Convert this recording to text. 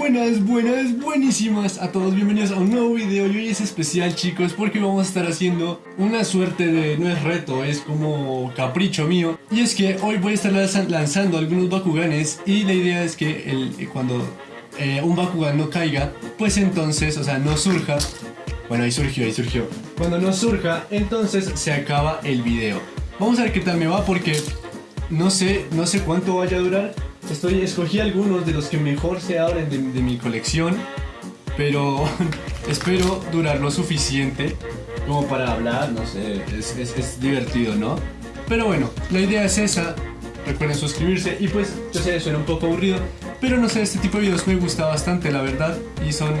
Buenas, buenas, buenísimas a todos, bienvenidos a un nuevo video y hoy es especial chicos porque vamos a estar haciendo una suerte de, no es reto, es como capricho mío. Y es que hoy voy a estar lanzando algunos Bakuganes y la idea es que el, cuando eh, un Bakugan no caiga, pues entonces, o sea, no surja, bueno ahí surgió, ahí surgió, cuando no surja, entonces se acaba el video. Vamos a ver qué tal me va porque no sé, no sé cuánto vaya a durar Estoy, escogí algunos de los que mejor se abren de, mi colección, pero espero durar lo suficiente como para hablar, no sé, es, es, divertido, ¿no? Pero bueno, la idea es esa, recuerden suscribirse y pues, yo sé, suena un poco aburrido, pero no sé, este tipo de videos me gusta bastante, la verdad, y son